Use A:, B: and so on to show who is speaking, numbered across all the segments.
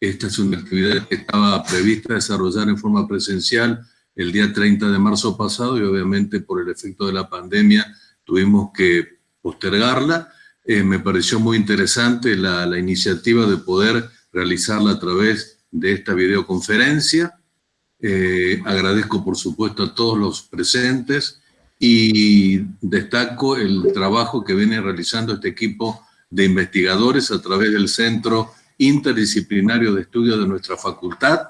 A: Esta es una actividad que estaba prevista desarrollar en forma presencial el día 30 de marzo pasado y obviamente por el efecto de la pandemia tuvimos que postergarla. Eh, me pareció muy interesante la, la iniciativa de poder realizarla a través de esta videoconferencia. Eh, agradezco, por supuesto, a todos los presentes y destaco el trabajo que viene realizando este equipo de investigadores a través del Centro Interdisciplinario de Estudios de nuestra facultad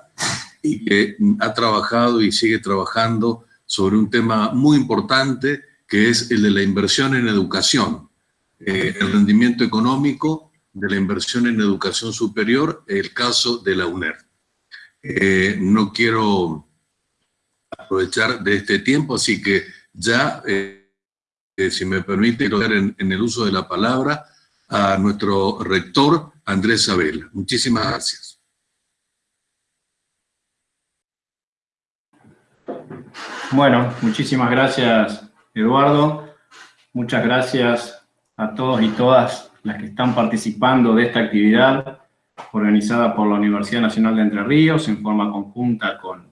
A: y que ha trabajado y sigue trabajando sobre un tema muy importante que es el de la inversión en educación, eh, el rendimiento económico de la inversión en educación superior, el caso de la UNER. Eh, no quiero aprovechar de este tiempo, así que ya, eh, si me permite, en, en el uso de la palabra a nuestro rector, Andrés Sabela. Muchísimas gracias.
B: Bueno, muchísimas gracias, Eduardo. Muchas gracias a todos y todas las que están participando de esta actividad organizada por la Universidad Nacional de Entre Ríos en forma conjunta con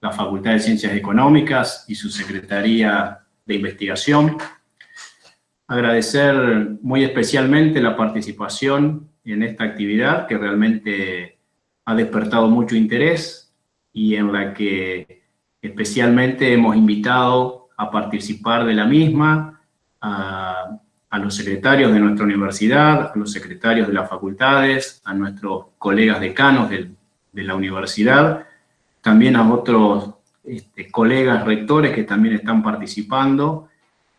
B: la Facultad de Ciencias Económicas y su Secretaría de Investigación. Agradecer muy especialmente la participación en esta actividad que realmente ha despertado mucho interés y en la que especialmente hemos invitado a participar de la misma a a los secretarios de nuestra universidad, a los secretarios de las facultades, a nuestros colegas decanos de, la universidad, también a otros este, colegas rectores que también están participando.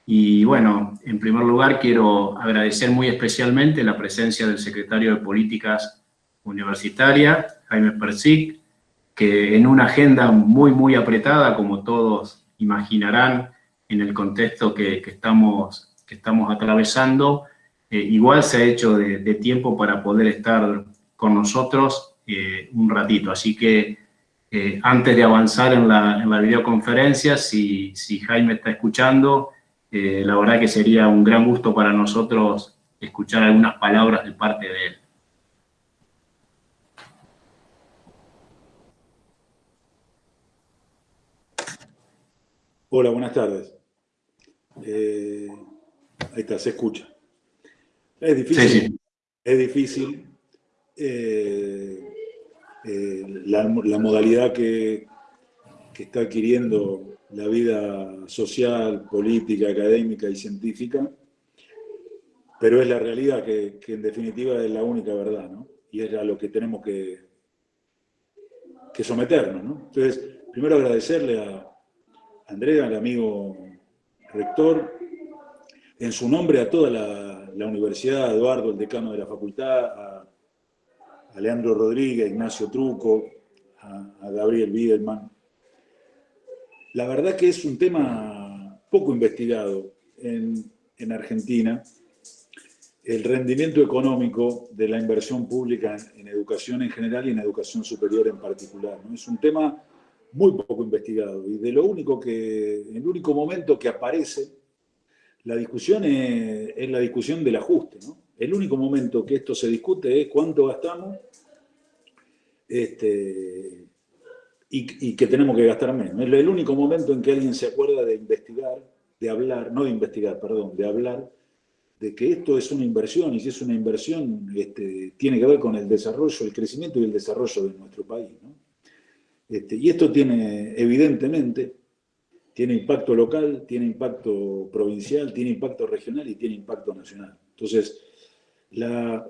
B: Y bueno, en primer lugar quiero agradecer muy especialmente la presencia del secretario de Políticas Universitaria, Jaime Persic, que en una agenda muy, muy apretada, como todos imaginarán, en el contexto que, que estamos que estamos atravesando, eh, igual se ha hecho de, tiempo para poder estar con nosotros eh, un ratito. Así que eh, antes de avanzar en la, en la videoconferencia, si, si, Jaime está escuchando, la verdad que sería un gran gusto para nosotros escuchar algunas palabras de parte de él.
C: Hola, buenas tardes. Ahí está, se escucha. Es difícil. Es difícil. Eh, eh, la, modalidad que, está adquiriendo la vida social, política, académica y científica, pero es la realidad que, en definitiva es la única verdad, ¿no? Y es a lo que tenemos que, que someternos, ¿no? Entonces, primero agradecerle a Andrea, al amigo rector, en su nombre a toda la, universidad, a Eduardo, el decano de la facultad, a, Leandro Rodríguez, Ignacio Truco, a, Gabriel Biederman. La verdad que es un tema poco investigado en, Argentina, el rendimiento económico de la inversión pública en, educación en general y en educación superior en particular. Es un tema muy poco investigado y de lo único que, el único momento que aparece la discusión es, la discusión del ajuste. El único momento que esto se discute es cuánto gastamos este, y, que tenemos que gastar menos. Es el único momento en que alguien se acuerda de investigar, de hablar, no de investigar, perdón, de hablar de que esto es una inversión y si es una inversión este, tiene que ver con el desarrollo, el crecimiento y el desarrollo de nuestro país. Este, y esto tiene evidentemente tiene impacto local, tiene impacto provincial, tiene impacto regional y tiene impacto nacional. Entonces, la,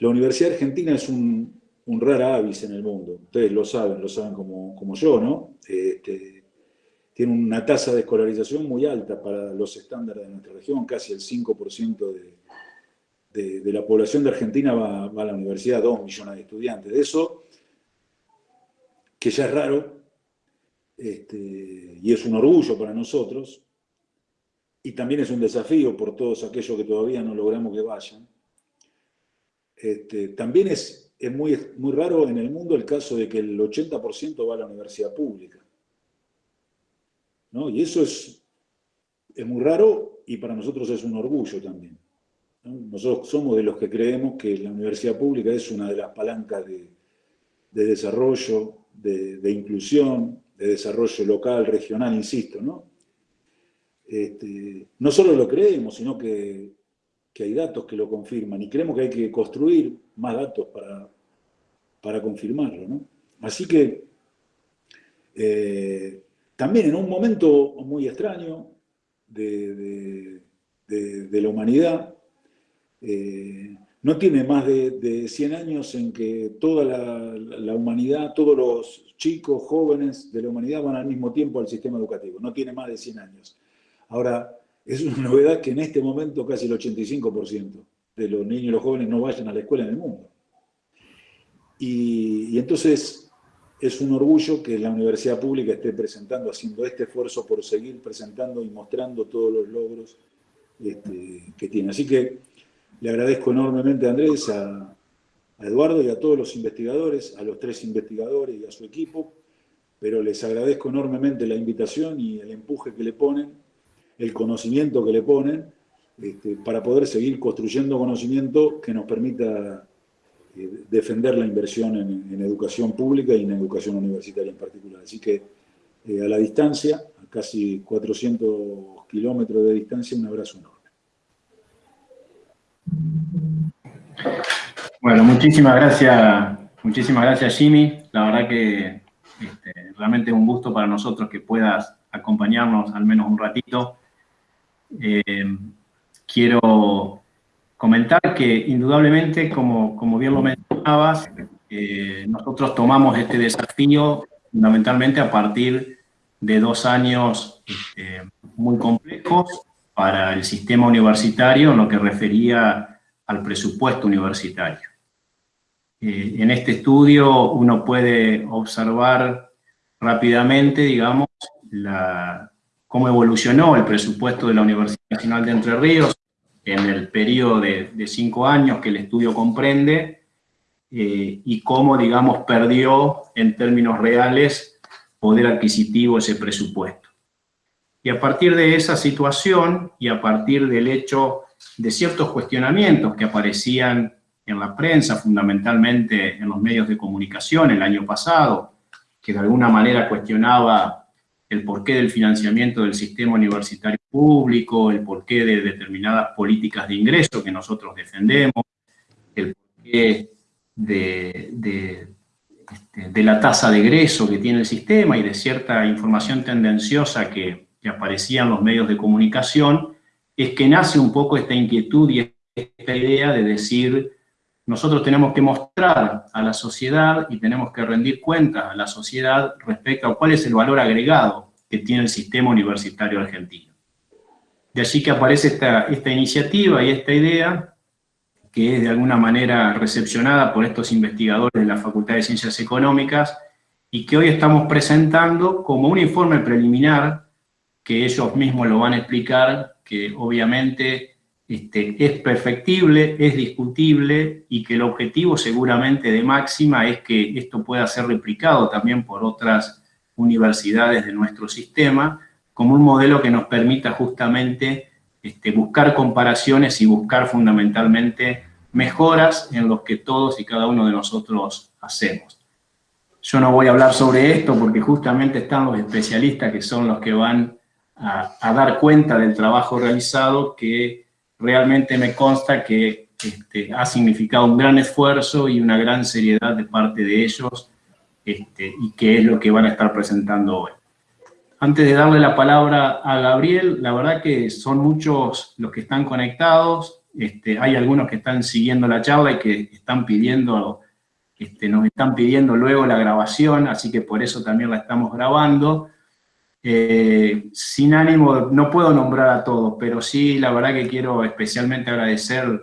C: Universidad Argentina es un, un, rara avis en el mundo. Ustedes lo saben, lo saben como, yo, ¿no? Este, tiene una tasa de escolarización muy alta para los estándares de nuestra región, casi el 5% de, de, la población de Argentina va, va a la universidad, 2 millones de estudiantes. De eso, que ya es raro, este, y es un orgullo para nosotros, y también es un desafío por todos aquellos que todavía no logramos que vayan. Este, también es, es muy, muy raro en el mundo el caso de que el 80% va a la universidad pública. ¿no? Y eso es, es muy raro y para nosotros es un orgullo también. Nosotros somos de los que creemos que la universidad pública es una de las palancas de, de desarrollo, de, inclusión, de desarrollo local, regional, insisto, ¿no? Este, no solo lo creemos, sino que, hay datos que lo confirman y creemos que hay que construir más datos para, para confirmarlo, ¿no? Así que eh, también en un momento muy extraño de, la humanidad, eh, no tiene más de, 100 años en que toda la, humanidad, todos los chicos, jóvenes de la humanidad van al mismo tiempo al sistema educativo, no tiene más de 100 años. Ahora, es una novedad que en este momento casi el 85% de los niños y los jóvenes no vayan a la escuela en el mundo. y entonces es un orgullo que la universidad pública esté presentando, haciendo este esfuerzo por seguir presentando y mostrando todos los logros este, que tiene. Así que le agradezco enormemente a Andrés, a, Eduardo y a todos los investigadores, a los tres investigadores y a su equipo, pero les agradezco enormemente la invitación y el empuje que le ponen, el conocimiento que le ponen, este, para poder seguir construyendo conocimiento que nos permita eh, defender la inversión en, educación pública y en educación universitaria en particular. Así que eh, a la distancia, a casi 400 kilómetros de distancia, un abrazo enorme.
B: Bueno, muchísimas gracias, muchísimas gracias Jimmy. La verdad que este, realmente es un gusto para nosotros que puedas acompañarnos al menos un ratito. Eh, quiero comentar que indudablemente, como, como bien lo mencionabas, eh, nosotros tomamos este desafío fundamentalmente a partir de dos años este, muy complejos para el sistema universitario en lo que refería al presupuesto universitario. Eh, en este estudio uno puede observar rápidamente, digamos, la, cómo evolucionó el presupuesto de la Universidad Nacional de Entre Ríos en el periodo de, cinco años que el estudio comprende eh, y cómo, digamos, perdió en términos reales poder adquisitivo ese presupuesto. Y a partir de esa situación y a partir del hecho de ciertos cuestionamientos que aparecían en la prensa, fundamentalmente en los medios de comunicación el año pasado, que de alguna manera cuestionaba el porqué del financiamiento del sistema universitario público, el porqué de determinadas políticas de ingreso que nosotros defendemos, el porqué de, este, de, la tasa de egreso que tiene el sistema y de cierta información tendenciosa que, que aparecía en los medios de comunicación, es que nace un poco esta inquietud y esta idea de decir, nosotros tenemos que mostrar a la sociedad y tenemos que rendir cuentas a la sociedad respecto a cuál es el valor agregado que tiene el sistema universitario argentino. De allí que aparece esta, esta iniciativa y esta idea, que es de alguna manera recepcionada por estos investigadores de la Facultad de Ciencias Económicas, y que hoy estamos presentando como un informe preliminar, que ellos mismos lo van a explicar, que obviamente este, es perfectible, es discutible y que el objetivo seguramente de máxima es que esto pueda ser replicado también por otras universidades de nuestro sistema, como un modelo que nos permita justamente este, buscar comparaciones y buscar fundamentalmente mejoras en los que todos y cada uno de nosotros hacemos. Yo no voy a hablar sobre esto porque justamente están los especialistas que son los que van a, a dar cuenta del trabajo realizado que realmente me consta que este, ha significado un gran esfuerzo y una gran seriedad de parte de ellos este, y que es lo que van a estar presentando hoy. Antes de darle la palabra a Gabriel, la verdad que son muchos los que están conectados, este, hay algunos que están siguiendo la charla y que están pidiendo, nos están pidiendo luego la grabación, así que por eso también la estamos grabando. Eh, sin ánimo, no puedo nombrar a todos, pero sí, la verdad que quiero especialmente agradecer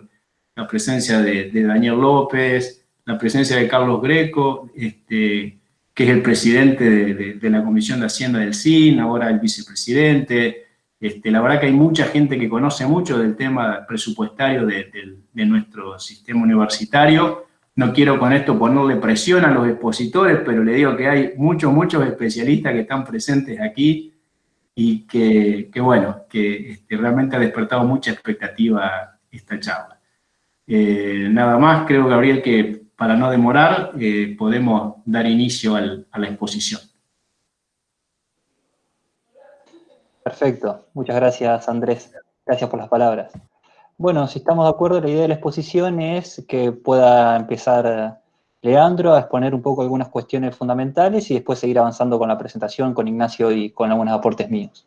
B: la presencia de, Daniel López, la presencia de Carlos Greco, este, que es el presidente de, la Comisión de Hacienda del CIN, ahora el vicepresidente. Este, la verdad que hay mucha gente que conoce mucho del tema presupuestario de nuestro sistema universitario, no quiero con esto ponerle presión a los expositores, pero le digo que hay muchos, muchos especialistas que están presentes aquí y que, bueno, que este, realmente ha despertado mucha expectativa esta charla. Eh, nada más, creo, Gabriel, que para no demorar, eh, podemos dar inicio a la exposición.
D: Perfecto, muchas gracias Andrés, gracias por las palabras. Bueno, si estamos de acuerdo, la idea de la exposición es que pueda empezar Leandro a exponer un poco algunas cuestiones fundamentales y después seguir avanzando con la presentación con Ignacio y con algunos aportes míos.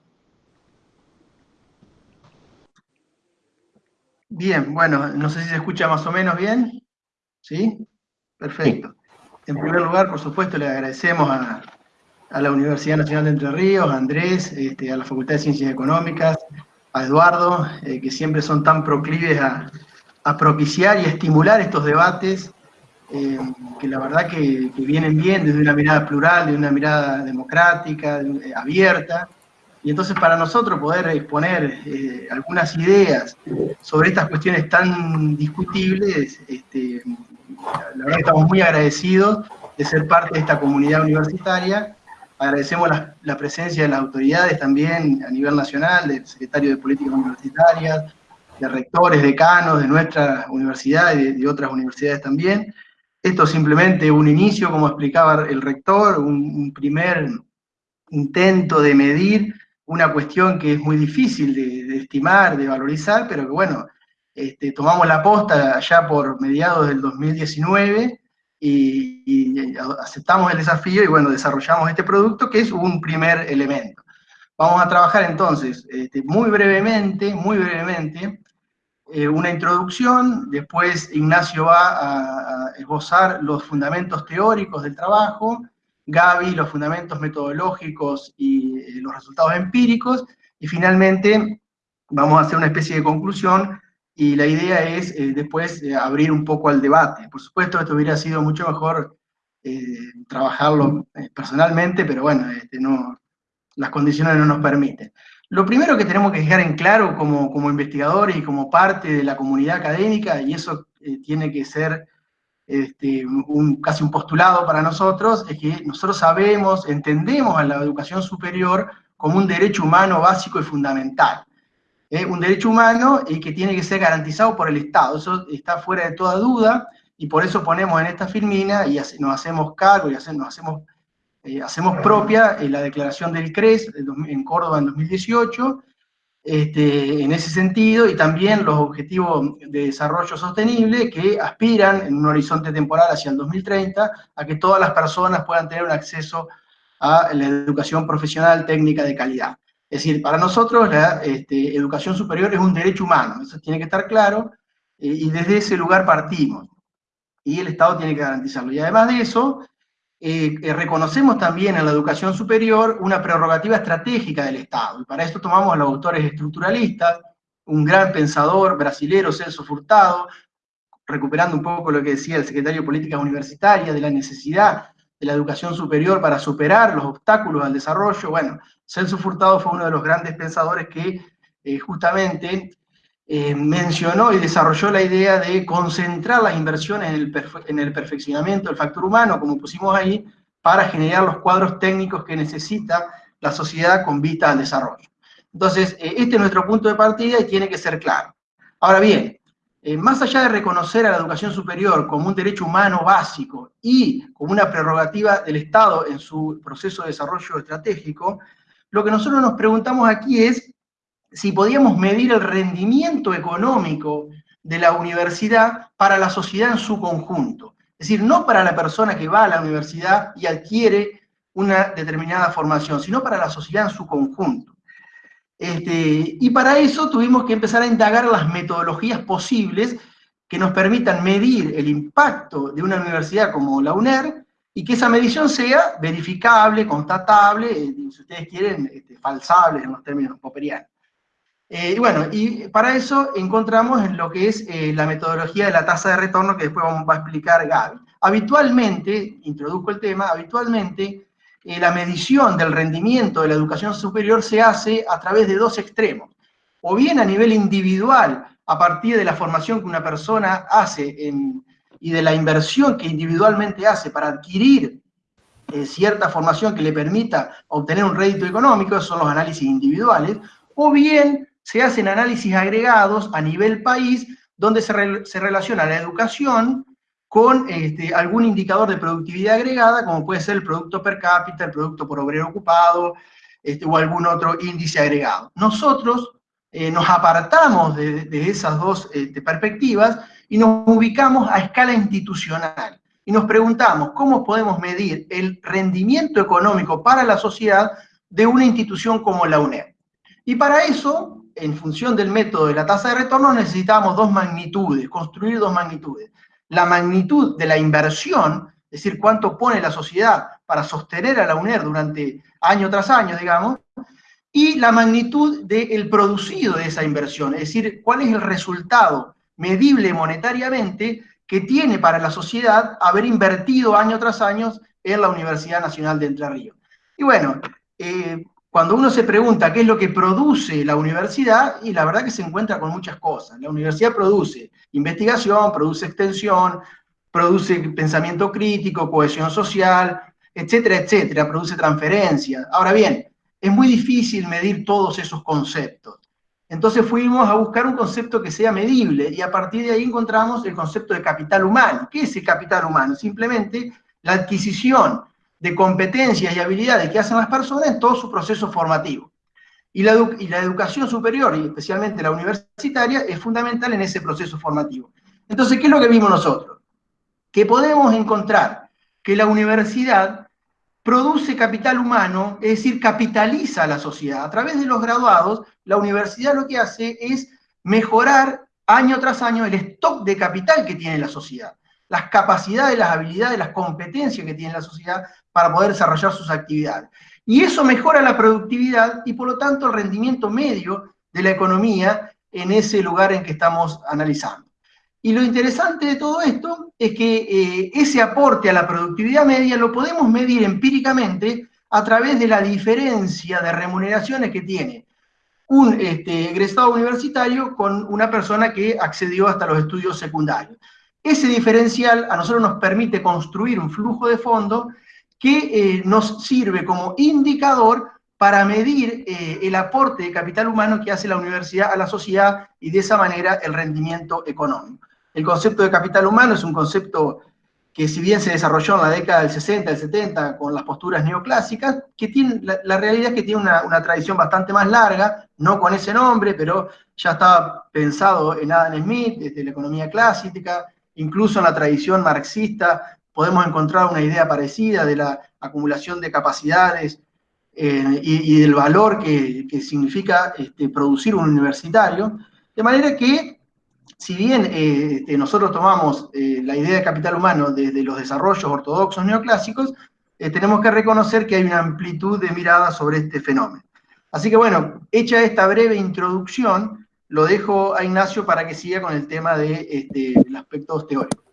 E: Bien, bueno, no sé si se escucha más o menos bien. ¿Sí? Perfecto. En primer lugar, por supuesto, le agradecemos a, la Universidad Nacional de Entre Ríos, a Andrés, este, a la Facultad de Ciencias Económicas, a Eduardo, eh, que siempre son tan proclives a, propiciar y a estimular estos debates, eh, que la verdad que, vienen bien desde una mirada plural, de una mirada democrática, eh, abierta, y entonces para nosotros poder exponer algunas ideas sobre estas cuestiones tan discutibles, este, la verdad que estamos muy agradecidos de ser parte de esta comunidad universitaria. Agradecemos la, presencia de las autoridades también a nivel nacional, del secretario de Políticas Universitarias, de rectores, decanos de nuestra universidad y de, otras universidades también. Esto es simplemente un inicio, como explicaba el rector, un primer intento de medir una cuestión que es muy difícil de, estimar, de valorizar, pero que bueno, este, tomamos la posta allá por mediados del 2019 y, aceptamos el desafío y bueno, desarrollamos este producto que es un primer elemento. Vamos a trabajar entonces este, muy brevemente, muy brevemente, eh, una introducción, después Ignacio va a, esbozar los fundamentos teóricos del trabajo, Gaby, los fundamentos metodológicos y eh, los resultados empíricos, y finalmente vamos a hacer una especie de conclusión, y la idea es eh, después eh, abrir un poco al debate. Por supuesto, esto hubiera sido mucho mejor trabajarlo personalmente, pero bueno, este, las condiciones no nos permiten. Lo primero que tenemos que dejar en claro como, investigadores y como parte de la comunidad académica, y eso tiene que ser este, casi un postulado para nosotros, es que nosotros sabemos, entendemos a la educación superior como un derecho humano básico y fundamental. ¿Eh? Un derecho humano y que tiene que ser garantizado por el Estado, eso está fuera de toda duda, y por eso ponemos en esta filmina y nos hacemos cargo y hacemos, hacemos, eh, hacemos propia eh, la declaración del CRES en Córdoba en 2018, este, en ese sentido, y también los objetivos de desarrollo sostenible que aspiran en un horizonte temporal hacia el 2030 a que todas las personas puedan tener un acceso a la educación profesional técnica de calidad. Es decir, para nosotros la este, educación superior es un derecho humano, eso tiene que estar claro, eh, y desde ese lugar partimos. Y el Estado tiene que garantizarlo. Y además de eso, eh, eh, reconocemos también en la educación superior una prerrogativa estratégica del Estado, y para esto tomamos a los autores estructuralistas, un gran pensador brasilero, Celso Furtado, recuperando un poco lo que decía el secretario de Políticas Universitarias, de la necesidad de la educación superior para superar los obstáculos al desarrollo. Bueno, Celso Furtado fue uno de los grandes pensadores que eh, justamente eh, mencionó y desarrolló la idea de concentrar las inversiones en el, perfeccionamiento del factor humano, como pusimos ahí, para generar los cuadros técnicos que necesita la sociedad con vista al desarrollo. Entonces, eh, este es nuestro punto de partida y tiene que ser claro. Ahora bien, eh, más allá de reconocer a la educación superior como un derecho humano básico y como una prerrogativa del Estado en su proceso de desarrollo estratégico, lo que nosotros nos preguntamos aquí es si podíamos medir el rendimiento económico de la universidad para la sociedad en su conjunto. Es decir, no para la persona que va a la universidad y adquiere una determinada formación, sino para la sociedad en su conjunto. Este, y para eso tuvimos que empezar a indagar las metodologías posibles que nos permitan medir el impacto de una universidad como la UNER y que esa medición sea verificable, constatable, eh, si ustedes quieren, este, falsable en los términos popperianos. Eh, y bueno, y para eso encontramos en lo que es eh, la metodología de la tasa de retorno que después vamos a explicar Gaby. Habitualmente, introduzco el tema, habitualmente eh, la medición del rendimiento de la educación superior se hace a través de dos extremos. O bien a nivel individual, a partir de la formación que una persona hace y de la inversión que individualmente hace para adquirir cierta formación que le permita obtener un rédito económico, esos son los análisis individuales, o bien se hacen análisis agregados a nivel país donde se, relaciona la educación con este, algún indicador de productividad agregada, como puede ser el producto per cápita, el producto por obrero ocupado, este, o algún otro índice agregado. Nosotros eh, nos apartamos de, esas dos este, perspectivas y nos ubicamos a escala institucional. Y nos preguntamos cómo podemos medir el rendimiento económico para la sociedad de una institución como la UNED. Y para eso, en función del método de la tasa de retorno, necesitamos dos magnitudes, construir dos magnitudes. La magnitud de la inversión, es decir, cuánto pone la sociedad para sostener a la UNED durante año tras año, digamos, y la magnitud del producido de esa inversión, es decir, cuál es el resultado medible monetariamente que tiene para la sociedad haber invertido año tras año en la Universidad Nacional de Entre Ríos. Y bueno, eh, cuando uno se pregunta qué es lo que produce la universidad, y la verdad que se encuentra con muchas cosas. La universidad produce investigación, produce extensión, produce pensamiento crítico, cohesión social, etcétera, etcétera, produce transferencia. Ahora bien, es muy difícil medir todos esos conceptos. Entonces fuimos a buscar un concepto que sea medible y a partir de ahí encontramos el concepto de capital humano. ¿Qué es el capital humano? Simplemente la adquisición de competencias y habilidades que hacen las personas en todo su proceso formativo. Y la, educación superior, y especialmente la universitaria, es fundamental en ese proceso formativo. Entonces, ¿qué es lo que vimos nosotros? Que podemos encontrar que la universidad produce capital humano, es decir, capitaliza a la sociedad. A través de los graduados, la universidad lo que hace es mejorar año tras año el stock de capital que tiene la sociedad, las capacidades, las habilidades, las competencias que tiene la sociedad para poder desarrollar sus actividades. Y eso mejora la productividad y por lo tanto el rendimiento medio de la economía en ese lugar en que estamos analizando. Y lo interesante de todo esto es que eh, ese aporte a la productividad media lo podemos medir empíricamente a través de la diferencia de remuneraciones que tiene un este, egresado universitario con una persona que accedió hasta los estudios secundarios. Ese diferencial a nosotros nos permite construir un flujo de fondo que eh, nos sirve como indicador para medir eh, el aporte de capital humano que hace la universidad a la sociedad y de esa manera el rendimiento económico. El concepto de capital humano es un concepto que si bien se desarrolló en la década del 60, del 70, con las posturas neoclásicas, que tiene, la, realidad es que tiene una, tradición bastante más larga, no con ese nombre, pero ya estaba pensado en Adam Smith, desde la economía clásica, incluso en la tradición marxista podemos encontrar una idea parecida de la acumulación de capacidades eh, y, del valor que, significa este, producir un universitario, de manera que si bien eh, este, nosotros tomamos eh, la idea de capital humano desde los desarrollos ortodoxos neoclásicos, tenemos que reconocer que hay una amplitud de mirada sobre este fenómeno. Así que bueno, hecha esta breve introducción, lo dejo a Ignacio para que siga con el tema de, este, del aspecto teórico.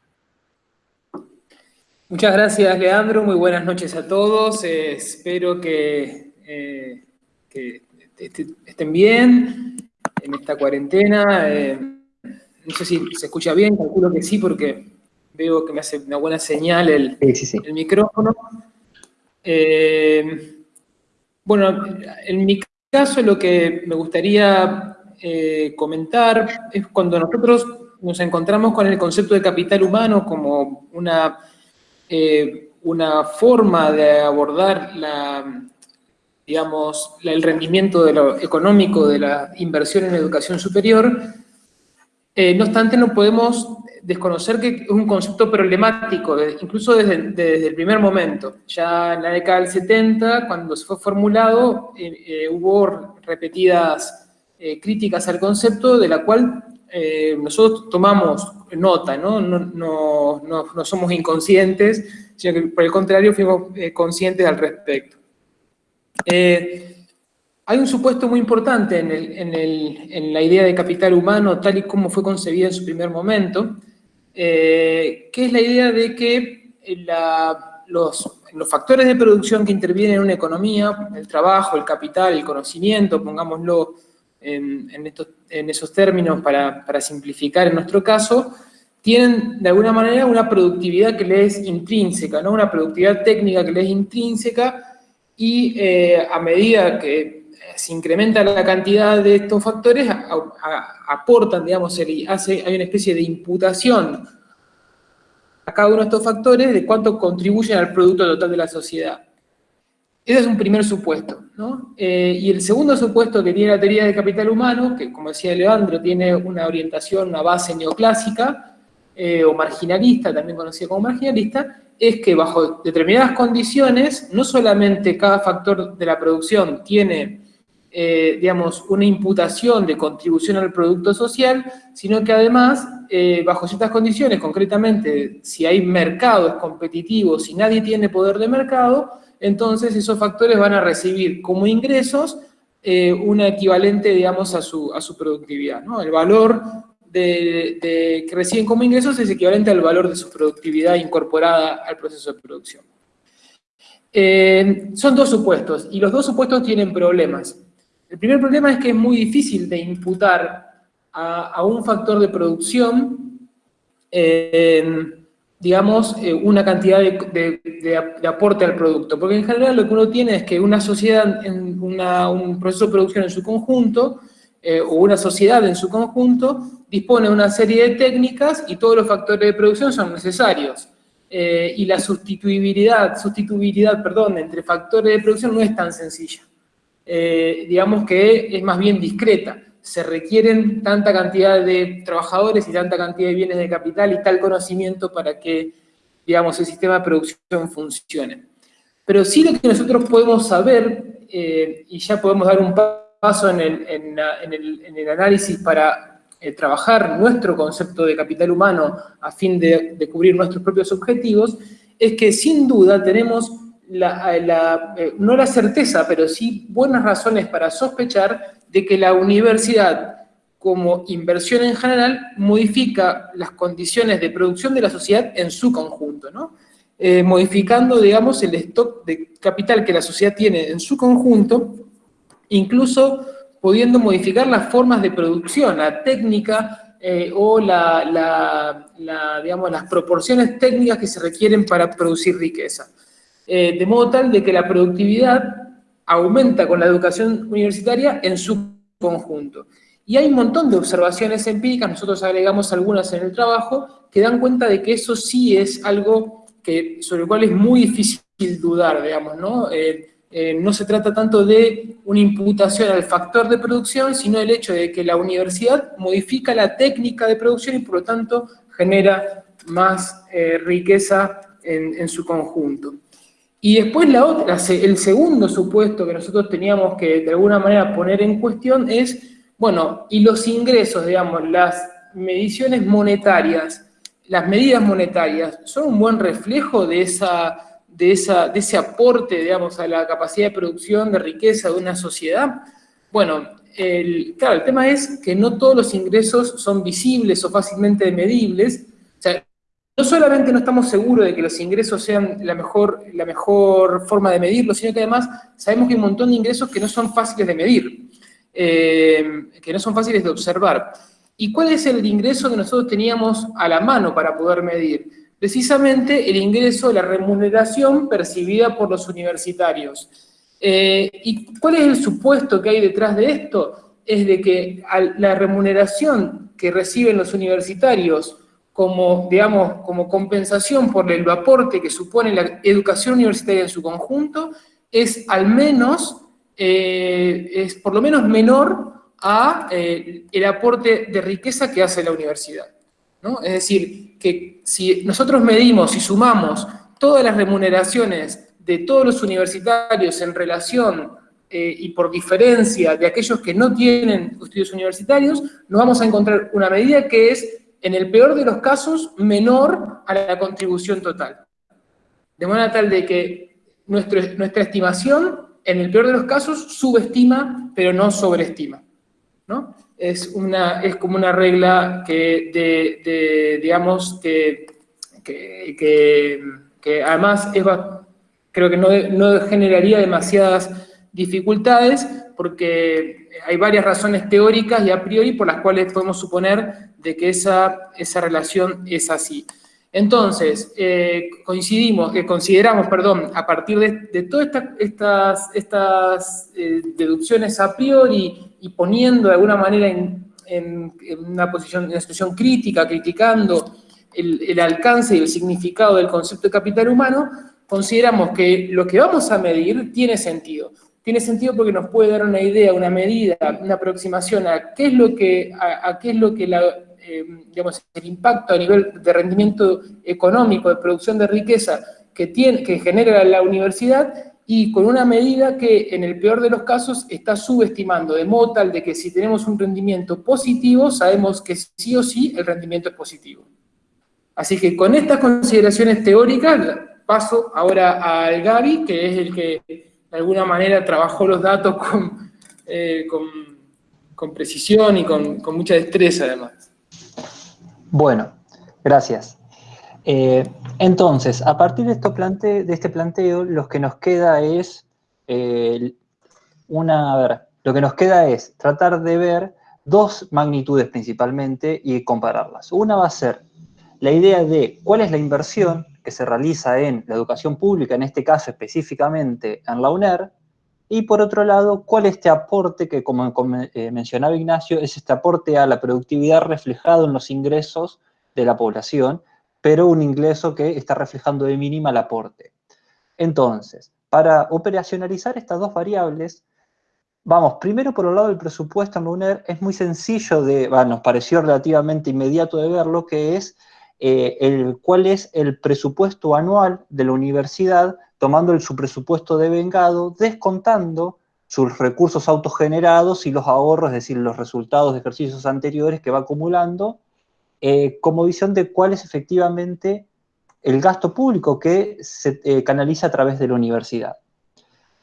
F: Muchas gracias, Leandro. Muy buenas noches a todos. espero que, que, estén bien en esta cuarentena. No sé si se escucha bien, calculo que sí, porque veo que me hace una buena señal el, el micrófono. Eh, bueno, en mi caso lo que me gustaría eh, comentar es cuando nosotros nos encontramos con el concepto de capital humano como una, eh, una forma de abordar la, digamos, el rendimiento económico de la inversión en educación superior, eh, no obstante, no podemos desconocer que es un concepto problemático, incluso desde, el primer momento. Ya en la década del 70, cuando se fue formulado, hubo repetidas críticas al concepto, de la cual nosotros tomamos nota, ¿no? No, no somos inconscientes, sino que por el contrario fuimos conscientes al respecto. Hay un supuesto muy importante en, la idea de capital humano, tal y como fue concebida en su primer momento, eh, que es la idea de que los, factores de producción que intervienen en una economía, el trabajo, el capital, el conocimiento, pongámoslo en, esos términos para, simplificar en nuestro caso, tienen de alguna manera una productividad que le es intrínseca, ¿no? una productividad técnica que le es intrínseca y eh, a medida que se incrementa la cantidad de estos factores, aportan, digamos, hace, hay una especie de imputación a cada uno de estos factores de cuánto contribuyen al producto total de la sociedad. Ese es un primer supuesto. ¿no? Eh, y el segundo supuesto que tiene la teoría del capital humano, que como decía Leandro, tiene una orientación, una base neoclásica, eh, o marginalista, también conocida como marginalista, es que bajo determinadas condiciones, no solamente cada factor de la producción tiene, eh, digamos, una imputación de contribución al producto social, sino que además, bajo ciertas condiciones, concretamente, si hay mercados competitivos, si nadie tiene poder de mercado, entonces esos factores van a recibir como ingresos eh, un equivalente, digamos, a su, a su productividad. ¿no? El valor de, que reciben como ingresos es equivalente al valor de su productividad incorporada al proceso de producción. Eh, son dos supuestos, y los dos supuestos tienen problemas. El primer problema es que es muy difícil de imputar a, un factor de producción eh, digamos, eh, una cantidad de, aporte al producto. Porque en general lo que uno tiene es que una sociedad, en un proceso de producción en su conjunto, eh, o una sociedad en su conjunto, dispone de una serie de técnicas y todos los factores de producción son necesarios. Eh, y la sustituibilidad, sustituibilidad perdón, entre factores de producción no es tan sencilla. digamos que es más bien discreta se requieren tanta cantidad de trabajadores y tanta cantidad de bienes de capital y tal conocimiento para que, digamos, el sistema de producción funcione. Pero sí lo que nosotros podemos saber, eh, y ya podemos dar un paso en el, análisis para eh, trabajar nuestro concepto de capital humano a fin de, cubrir nuestros propios objetivos, es que sin duda tenemos eh, no la certeza, pero sí buenas razones para sospechar de que la universidad, como inversión en general, modifica las condiciones de producción de la sociedad en su conjunto. Eh, modificando, digamos, el stock de capital que la sociedad tiene en su conjunto, incluso pudiendo modificar las formas de producción, la técnica eh, o las proporciones técnicas que se requieren para producir riqueza. Eh, de modo tal de que la productividad aumenta con la educación universitaria en su conjunto. Y hay un montón de observaciones empíricas, nosotros agregamos algunas en el trabajo, que dan cuenta de que eso sí es algo que, sobre el cual es muy difícil dudar, digamos, ¿no? Eh, eh, no se trata tanto de una imputación al factor de producción, sino el hecho de que la universidad modifica la técnica de producción y por lo tanto genera más eh, riqueza en su conjunto. Y después la otra, el segundo supuesto que nosotros teníamos que de alguna manera poner en cuestión es, bueno, y los ingresos, digamos, las mediciones monetarias, las medidas monetarias, ¿son un buen reflejo de, esa, de, esa, de ese aporte, digamos, a la capacidad de producción de riqueza de una sociedad? Bueno, el, claro, el tema es que no todos los ingresos son visibles o fácilmente medibles, no solamente no estamos seguros de que los ingresos sean la mejor, la mejor forma de medirlo, sino que además sabemos que hay un montón de ingresos que no son fáciles de medir, eh, que no son fáciles de observar. ¿Y cuál es el ingreso que nosotros teníamos a la mano para poder medir? Precisamente el ingreso, la remuneración percibida por los universitarios. Eh, ¿Y cuál es el supuesto que hay detrás de esto? Es de que la remuneración que reciben los universitarios como, digamos, como compensación por el aporte que supone la educación universitaria en su conjunto, es al menos, eh, es por lo menos menor a eh, el aporte de riqueza que hace la universidad. ¿no? Es decir, que si nosotros medimos y sumamos todas las remuneraciones de todos los universitarios en relación eh, y por diferencia de aquellos que no tienen estudios universitarios, nos vamos a encontrar una medida que es en el peor de los casos, menor a la contribución total. De manera tal de que nuestra estimación, en el peor de los casos, subestima, pero no sobreestima. ¿no? Es, una, es como una regla que, digamos, que, que, además creo que no, no generaría demasiadas dificultades, porque hay varias razones teóricas y a priori por las cuales podemos suponer de que esa, esa relación es así. Entonces, eh, coincidimos, que consideramos, perdón, a partir de, todas estas, estas eh, deducciones a priori y poniendo de alguna manera en, una posición, en una situación crítica, criticando el, alcance y el significado del concepto de capital humano, consideramos que lo que vamos a medir tiene sentido. Tiene sentido porque nos puede dar una idea, una medida, una aproximación a qué es lo que, a, qué es lo que eh, el impacto a nivel de rendimiento económico, de producción de riqueza que, tiene, que genera la universidad y con una medida que en el peor de los casos está subestimando, de modo tal de que si tenemos un rendimiento positivo, sabemos que sí o sí el rendimiento es positivo. Así que con estas consideraciones teóricas, paso ahora al Gaby, que es el que de alguna manera trabajó los datos con, eh, con, precisión y con, con, mucha destreza además.
D: Bueno, gracias. Eh, entonces, a partir de, esto plante, de este planteo, lo que nos queda es eh, una, a ver, lo que nos queda es tratar de ver dos magnitudes principalmente y compararlas. Una va a ser la idea de cuál es la inversión que se realiza en la educación pública, en este caso específicamente en la UNER, y por otro lado, cuál es este aporte que, como, eh, mencionaba Ignacio, es este aporte a la productividad reflejado en los ingresos de la población, pero un ingreso que está reflejando de mínima el aporte. Entonces, para operacionalizar estas dos variables, vamos, primero por el lado del presupuesto en la UNER, es muy sencillo de, nos pareció relativamente inmediato de verlo, que es eh, el, cuál es el presupuesto anual de la universidad, tomando el, su presupuesto de vengado, descontando sus recursos autogenerados y los ahorros, es decir, los resultados de ejercicios anteriores que va acumulando, eh, como visión de cuál es efectivamente el gasto público que se eh, canaliza a través de la universidad.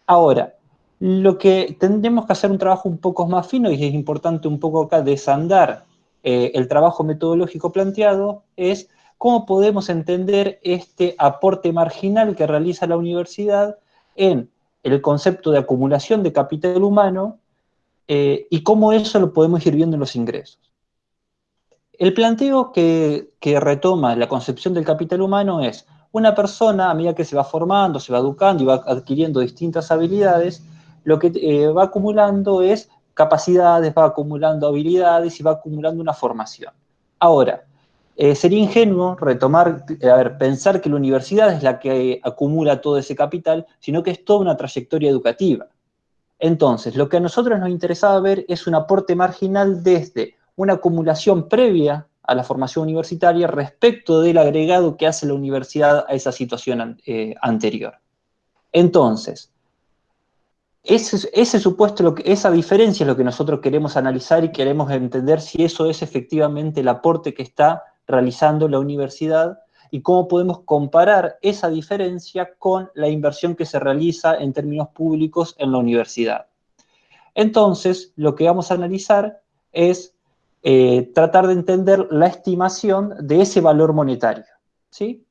D: Ahora, lo que tendremos que hacer un trabajo un poco más fino, y es importante un poco acá desandar eh, el trabajo metodológico planteado, es cómo podemos entender este aporte marginal que realiza la universidad en el concepto de acumulación de capital humano y cómo eso lo podemos ir viendo en los ingresos. El planteo que, retoma la concepción del capital humano es una persona, a medida que se va formando, se va educando y va adquiriendo distintas habilidades, lo que eh, va acumulando es capacidades, va acumulando habilidades y va acumulando una formación. Ahora, eh, sería ingenuo retomar, eh, a ver, pensar que la universidad es la que acumula todo ese capital, sino que es toda una trayectoria educativa. Entonces, lo que a nosotros nos interesaba ver es un aporte marginal desde una acumulación previa a la formación universitaria respecto del agregado que hace la universidad a esa situación eh, anterior. Entonces, ese, supuesto, lo que, esa diferencia es lo que nosotros queremos analizar y queremos entender si eso es efectivamente el aporte que está realizando la universidad y cómo podemos comparar esa diferencia con la inversión que se realiza en términos públicos en la universidad. Entonces, lo que vamos a analizar es eh, tratar de entender la estimación de ese valor monetario. ¿sí?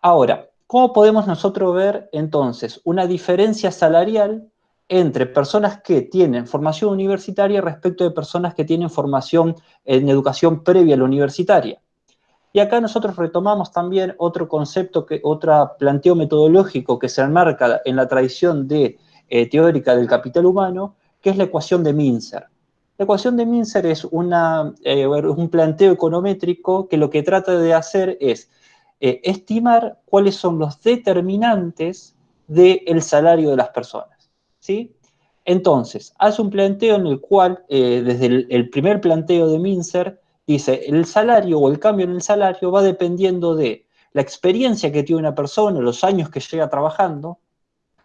D: Ahora, ¿cómo podemos nosotros ver entonces una diferencia salarial entre personas que tienen formación universitaria respecto de personas que tienen formación en educación previa a la universitaria? Y acá nosotros retomamos también otro concepto, que, otro planteo metodológico que se enmarca en la tradición eh, teórica del capital humano, que es la ecuación de Mincer. La ecuación de Mincer es eh, un planteo econométrico que lo que trata de hacer es eh, estimar cuáles son los determinantes del salario de las personas. ¿Sí? Entonces, hace un planteo en el cual, eh, desde el, primer planteo de Mincer, dice, el salario o el cambio en el salario va dependiendo de la experiencia que tiene una persona, los años que llega trabajando,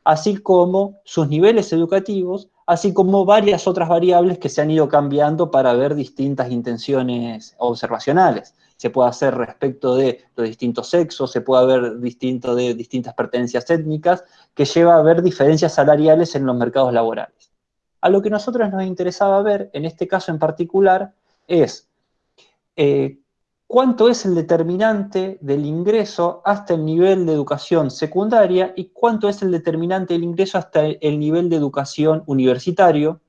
D: así como sus niveles educativos así como varias otras variables que se han ido cambiando para ver distintas intenciones observacionales. Se puede hacer respecto de los distintos sexos, se puede ver distinto de distintas pertenencias étnicas, que lleva a ver diferencias salariales en los mercados laborales. A lo que nosotros nos interesaba ver, en este caso en particular, es eh, cuánto es el determinante del ingreso hasta el nivel de educación secundaria y cuánto es el determinante del ingreso hasta el nivel de educación universitario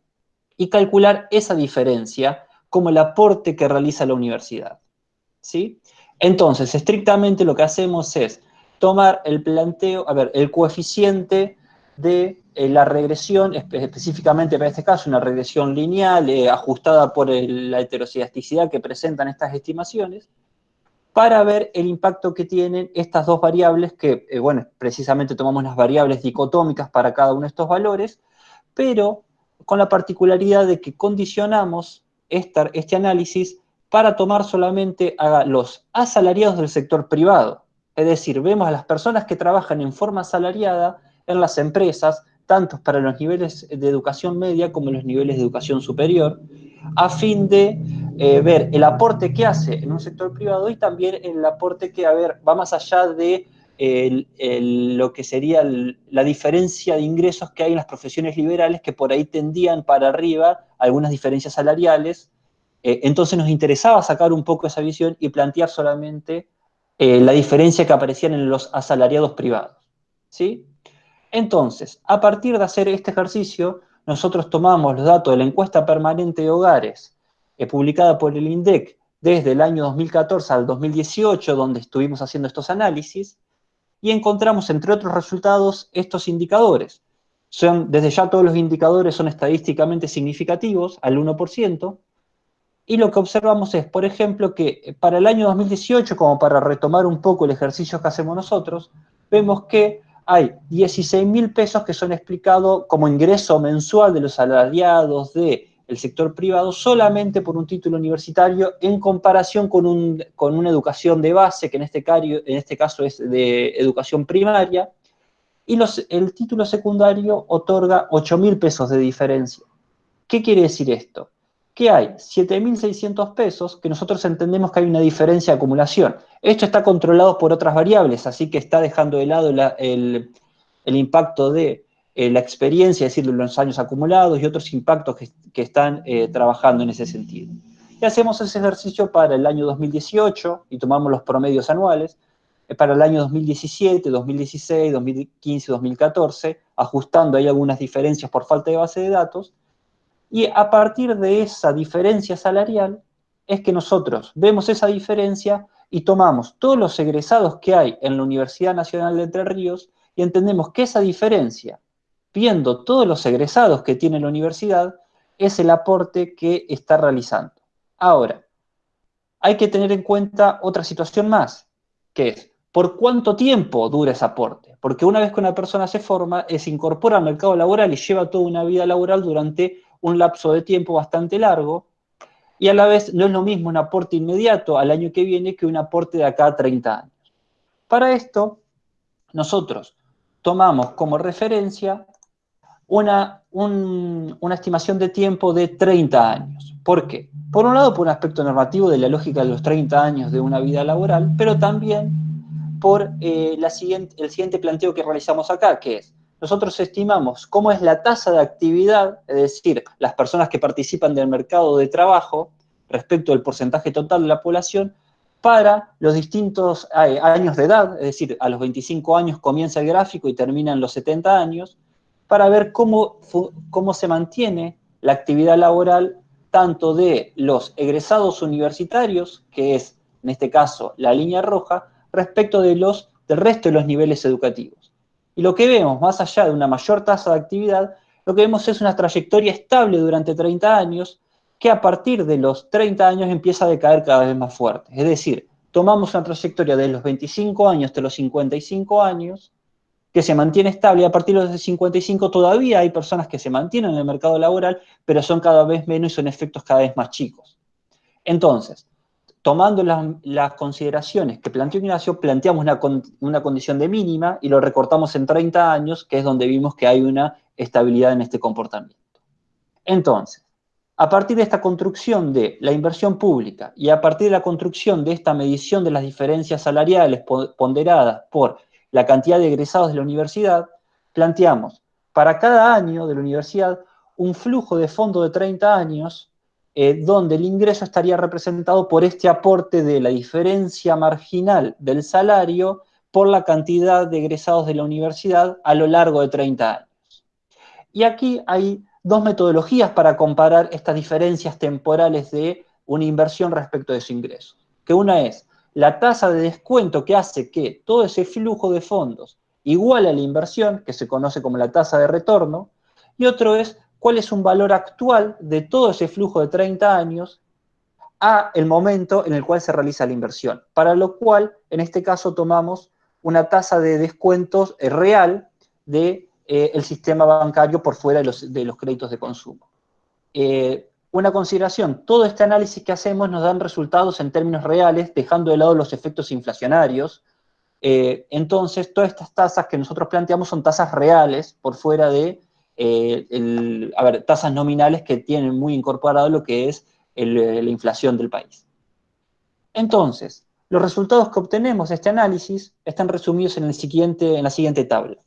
D: y calcular esa diferencia como el aporte que realiza la universidad. ¿Sí? Entonces, estrictamente lo que hacemos es tomar el planteo, a ver, el coeficiente de eh, la regresión, específicamente para este caso, una regresión lineal eh, ajustada por la heterocedasticidad que presentan estas estimaciones, para ver el impacto que tienen estas dos variables, que, eh, bueno, precisamente tomamos las variables dicotómicas para cada uno de estos valores, pero con la particularidad de que condicionamos este análisis para tomar solamente a los asalariados del sector privado. Es decir, vemos a las personas que trabajan en forma asalariada en las empresas, tanto para los niveles de educación media como los niveles de educación superior, a fin de eh, ver el aporte que hace en un sector privado y también el aporte que, a ver, va más allá de lo que sería la diferencia de ingresos que hay en las profesiones liberales que por ahí tendían para arriba algunas diferencias salariales. Eh, entonces nos interesaba sacar un poco esa visión y plantear solamente eh, la diferencia que aparecían en los asalariados privados. ¿sí? Entonces, a partir de hacer este ejercicio, nosotros tomamos los datos de la encuesta permanente de hogares eh, publicada por el INDEC desde el año 2014 al 2018, donde estuvimos haciendo estos análisis, y encontramos, entre otros resultados, estos indicadores. Son, desde ya todos los indicadores son estadísticamente significativos, al 1%, y lo que observamos es, por ejemplo, que eh, para el año 2018, como para retomar un poco el ejercicio que hacemos nosotros, vemos que hay 16 mil pesos que son explicados como ingreso mensual de los salariados del sector privado solamente por un título universitario en comparación con, una educación de base, que en este, en este caso es de educación primaria, y el título secundario otorga 8 mil pesos de diferencia. ¿Qué quiere decir esto? Que hay 7.600 pesos que nosotros entendemos que hay una diferencia de acumulación. Esto está controlado por otras variables, así que está dejando de lado el, impacto de eh, la experiencia, es decir, los años acumulados y otros impactos que, están eh, trabajando en ese sentido. Y hacemos ese ejercicio para el año 2018 y tomamos los promedios anuales, eh, para el año 2017, 2016, 2015, 2014, ajustando ahí algunas diferencias por falta de base de datos, y a partir de esa diferencia salarial es que nosotros vemos esa diferencia y tomamos todos los egresados que hay en la Universidad Nacional de Entre Ríos y entendemos que esa diferencia, viendo todos los egresados que tiene la universidad, es el aporte que está realizando. Ahora, hay que tener en cuenta otra situación más, que es, ¿por cuánto tiempo dura ese aporte? Porque una vez que una persona se forma, se incorpora al mercado laboral y lleva toda una vida laboral durante un lapso de tiempo bastante largo, y a la vez no es lo mismo un aporte inmediato al año que viene que un aporte de acá a 30 años. Para esto, nosotros tomamos como referencia una, una estimación de tiempo de 30 años. ¿Por qué? Por un lado, por un aspecto normativo de la lógica de los 30 años de una vida laboral, pero también por eh, la siguiente, el siguiente planteo que realizamos acá, que es, nosotros estimamos cómo es la tasa de actividad, es decir, las personas que participan del mercado de trabajo respecto al porcentaje total de la población, para los distintos eh, años de edad, es decir, a los 25 años comienza el gráfico y termina en los 70 años, para ver cómo, cómo se mantiene la actividad laboral tanto de los egresados universitarios, que es en este caso la línea roja, respecto de los, del resto de los niveles educativos. Y lo que vemos, más allá de una mayor tasa de actividad, lo que vemos es una trayectoria estable durante 30 años, que a partir de los 30 años empieza a decaer cada vez más fuerte. Es decir, tomamos una trayectoria de los 25 años hasta los 55 años, que se mantiene estable, y a partir de los 55 todavía hay personas que se mantienen en el mercado laboral, pero son cada vez menos y son efectos cada vez más chicos. Entonces, tomando las, consideraciones que planteó Ignacio, planteamos una, condición de mínima y lo recortamos en 30 años, que es donde vimos que hay una estabilidad en este comportamiento. Entonces, a partir de esta construcción de la inversión pública y a partir de la construcción de esta medición de las diferencias salariales ponderadas por la cantidad de egresados de la universidad, planteamos para cada año de la universidad un flujo de fondo de 30 años eh, donde el ingreso estaría representado por este aporte de la diferencia marginal del salario por la cantidad de egresados de la universidad a lo largo de 30 años. Y aquí hay dos metodologías para comparar estas diferencias temporales de una inversión respecto de su ingreso. Que una es la tasa de descuento que hace que todo ese flujo de fondos iguale a la inversión, que se conoce como la tasa de retorno, y otro es cuál es un valor actual de todo ese flujo de 30 años a el momento en el cual se realiza la inversión, para lo cual, en este caso, tomamos una tasa de descuentos eh, real del de, eh, sistema bancario por fuera de los, créditos de consumo. Eh, una consideración, todo este análisis que hacemos nos dan resultados en términos reales, dejando de lado los efectos inflacionarios. entonces, todas estas tasas que nosotros planteamos son tasas reales por fuera de, ver, tasas nominales que tienen muy incorporado lo que es la inflación del país. Entonces, los resultados que obtenemos de este análisis están resumidos en, el siguiente, en la siguiente tabla.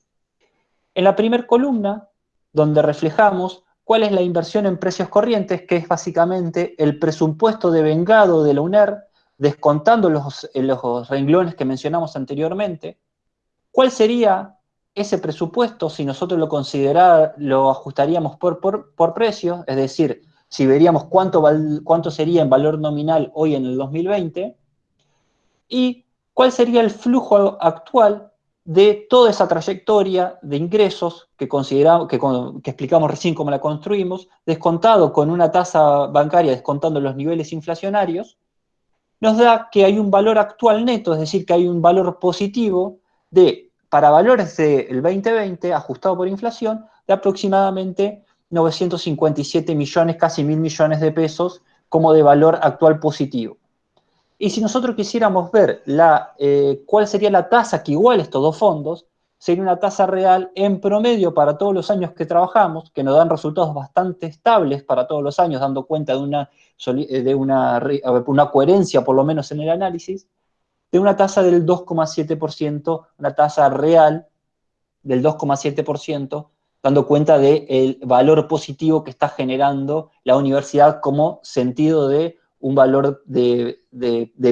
D: En la primera columna, donde reflejamos cuál es la inversión en precios corrientes, que es básicamente el presupuesto de vengado de la UNER, descontando los, los renglones que mencionamos anteriormente, ¿cuál sería ese presupuesto si nosotros lo, lo ajustaríamos por, por, por precio? Es decir, si veríamos cuánto, cuánto sería en valor nominal hoy en el 2020, y cuál sería el flujo actual de toda esa trayectoria de ingresos que, consideramos, que, que, explicamos recién cómo la construimos, descontado con una tasa bancaria, descontando los niveles inflacionarios, nos da que hay un valor actual neto, es decir, que hay un valor positivo de, para valores del 2020, ajustado por inflación, de aproximadamente 957 millones, casi mil millones de pesos, como de valor actual positivo. Y si nosotros quisiéramos ver la, eh, cuál sería la tasa que igual estos dos fondos, sería una tasa real en promedio para todos los años que trabajamos, que nos dan resultados bastante estables para todos los años, dando cuenta de una, de una, una coherencia por lo menos en el análisis, de una tasa del 2,7%, una tasa real del 2,7%, dando cuenta del valor positivo que está generando la universidad como sentido de un valor de,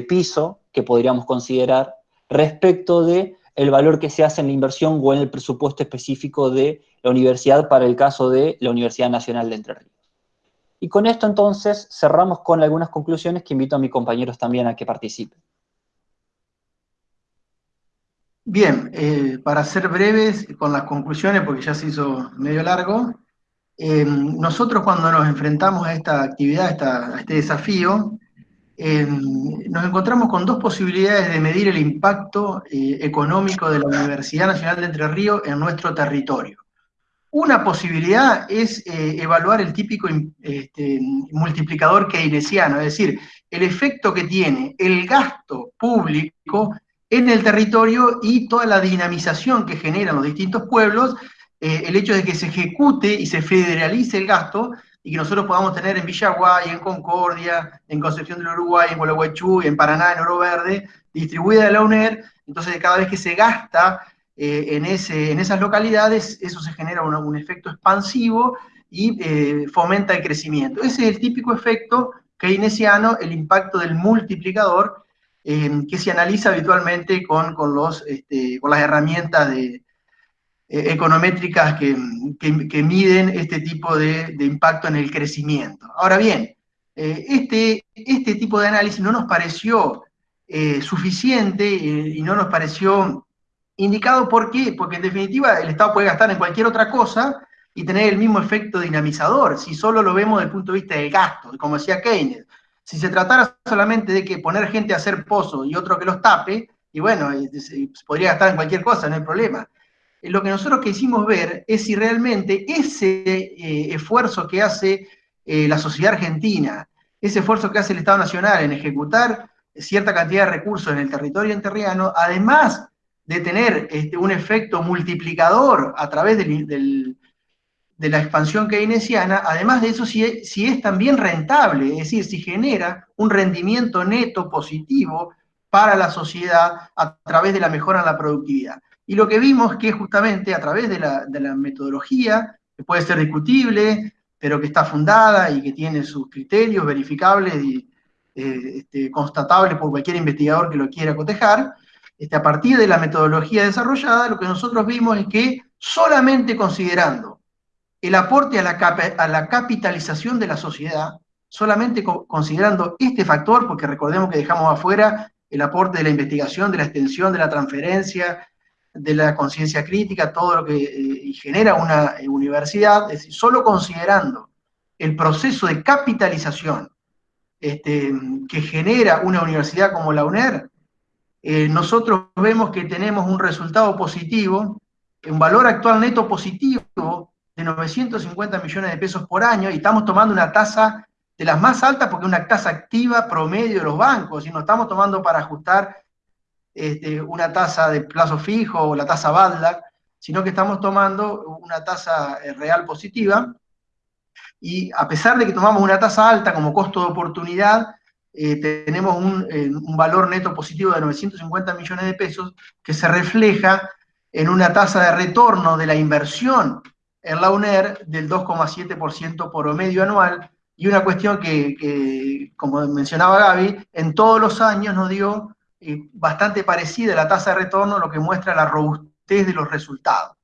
D: piso que podríamos considerar respecto de valor que se hace en la inversión o en el presupuesto específico de la universidad para el caso de la Universidad Nacional de Entre Ríos. Y con esto entonces cerramos con algunas conclusiones que invito a mis compañeros también a que participen.
E: Bien, eh, para ser breves con las conclusiones, porque ya se hizo medio largo, eh, nosotros cuando nos enfrentamos a esta actividad, a este desafío, eh, nos encontramos con dos posibilidades de medir el impacto económico de la Universidad Nacional de Entre Ríos en nuestro territorio. Una posibilidad es evaluar el típico este, multiplicador keynesiano, es decir, el efecto que tiene el gasto público en el territorio y toda la dinamización que generan los distintos pueblos, eh, el hecho de que se ejecute y se federalice el gasto y que nosotros podamos tener en Villaguay, en Concordia, en Concepción del Uruguay, en Gualeguaychú, en Paraná, en Oro Verde, distribuida de la UNER, entonces cada vez que se gasta eh, en, ese, en esas localidades, eso se genera un, efecto expansivo y eh, fomenta el crecimiento. Ese es el típico efecto keynesiano, el impacto del multiplicador, que se analiza habitualmente con, con, los, este, con las herramientas de, eh, econométricas que, que, miden este tipo de, de, impacto en el crecimiento. Ahora bien, eh, este, este tipo de análisis no nos pareció eh, suficiente y no nos pareció indicado. ¿Por qué? Porque en definitiva el Estado puede gastar en cualquier otra cosa y tener el mismo efecto dinamizador, si solo lo vemos desde el punto de vista del gasto, como decía Keynes. Si se tratara solamente de que poner gente a hacer pozos y otro que los tape, y bueno, podría gastar en cualquier cosa, no hay problema. Eh, lo que nosotros quisimos ver es si realmente ese eh, esfuerzo que hace eh, la sociedad argentina, ese esfuerzo que hace el Estado Nacional en ejecutar cierta cantidad de recursos en el territorio enterriano, además de tener este, un efecto multiplicador a través del, de la expansión keynesiana, además de eso, si es, si es también rentable, es decir, si genera un rendimiento neto positivo para la sociedad a través de la mejora en la productividad. Y lo que vimos que justamente a través de la, de la metodología, que puede ser discutible, pero que está fundada y que tiene sus criterios verificables y eh, este, constatables por cualquier investigador que lo quiera cotejar, este, a partir de la metodología desarrollada, lo que nosotros vimos es que solamente considerando el aporte a la, capitalización de la sociedad, solamente considerando este factor, porque recordemos que dejamos afuera el aporte de la investigación, de la extensión, de la transferencia, de la conciencia crítica, todo lo que eh, genera una eh, universidad, es decir, solo considerando el proceso de capitalización este, que genera una universidad como la UNER, eh, nosotros vemos que tenemos un resultado positivo, un valor actual neto positivo de 950 millones de pesos por año y estamos tomando una tasa de las más altas porque es una tasa activa promedio de los bancos y no estamos tomando para ajustar este, una tasa de plazo fijo o la tasa BADLAC, sino que estamos tomando una tasa eh, real positiva. Y a pesar de que tomamos una tasa alta como costo de oportunidad, eh, tenemos eh, un, valor neto positivo de 950 millones de pesos que se refleja en una tasa de retorno de la inversión en la UNER del 2,7% por medio anual, y una cuestión que, como mencionaba Gaby, en todos los años nos dio eh, bastante parecida la tasa de retorno, lo que muestra la robustez de los resultados.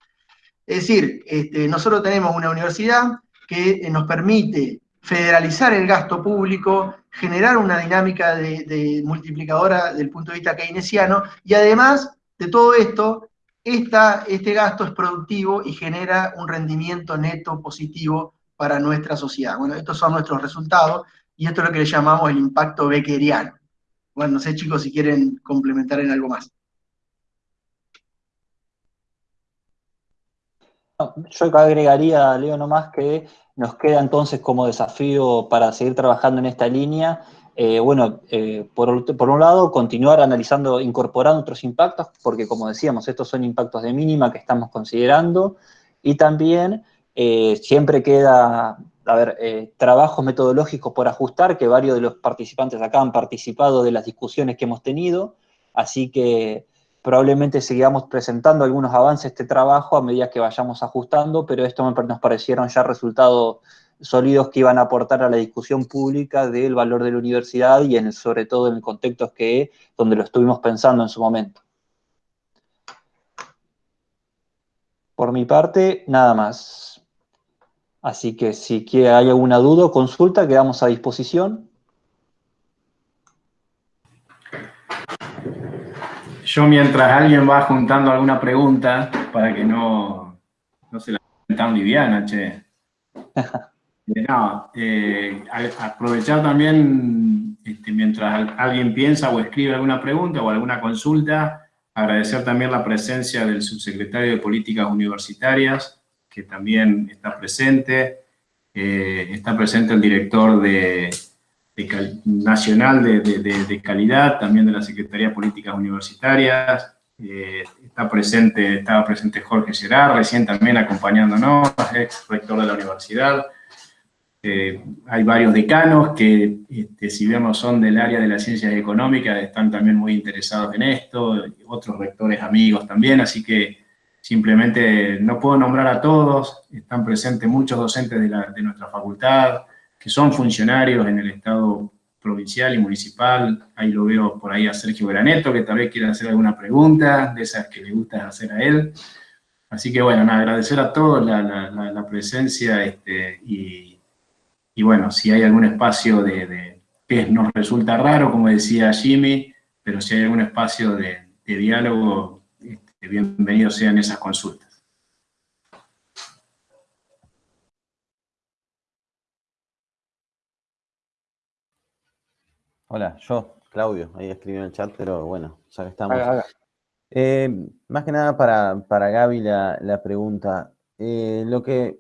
E: Es decir, este, nosotros tenemos una universidad que nos permite federalizar el gasto público, generar una dinámica de, multiplicadora del punto de vista keynesiano, y además de todo esto, este gasto es productivo y genera un rendimiento neto positivo para nuestra sociedad. Bueno, estos son nuestros resultados, y esto es lo que le llamamos el impacto beckeriano. Bueno, no sé chicos si quieren complementar en algo más.
D: Yo agregaría, Leo, nomás que nos queda entonces como desafío para seguir trabajando en esta línea, eh, bueno, eh, por, un lado, continuar analizando, incorporando otros impactos, porque como decíamos, estos son impactos de mínima que estamos considerando, y también eh, siempre queda, a ver, trabajos metodológicos por ajustar, que varios de los participantes acá han participado de las discusiones que hemos tenido, así que probablemente sigamos presentando algunos avances de este trabajo a medida que vayamos ajustando, pero esto nos parecieron ya resultados sólidos que iban a aportar a la discusión pública del valor de la universidad y en sobre todo en el contexto que donde lo estuvimos pensando en su momento. Por mi parte, nada más. Así que si hay alguna duda o consulta, quedamos a disposición.
B: Yo mientras alguien va juntando alguna pregunta, para que no, no se la tan liviana, che. Eh, no, eh, aprovechar también, este, mientras alguien piensa o escribe alguna pregunta o alguna consulta, agradecer también la presencia del subsecretario de Políticas Universitarias, que también está presente, eh, está presente el director de, nacional de, calidad, también de la Secretaría de Políticas Universitarias, está presente, estaba presente Jorge Gerard, recién también acompañándonos, ex rector de la universidad. Eh, hay varios decanos que, este, si bien no son del área de las ciencias económicas, están también muy interesados en esto, otros rectores amigos también, así que simplemente no puedo nombrar a todos, están presentes muchos docentes de, de nuestra facultad, que son funcionarios en el Estado provincial y municipal. Ahí lo veo por ahí a Sergio Graneto, que tal vez quiera hacer alguna pregunta, de esas que le gusta hacer a él. Así que bueno, agradecer a todos la, presencia este, y, bueno, si hay algún espacio de, que nos resulta raro, como decía Jimmy, pero si hay algún espacio de, diálogo, este, bienvenidos sean esas consultas.
G: Hola, yo, Claudio, ahí escribí en el chat, pero bueno, ya que estamos. Eh, más que nada para, para Gaby la, pregunta. Eh, lo que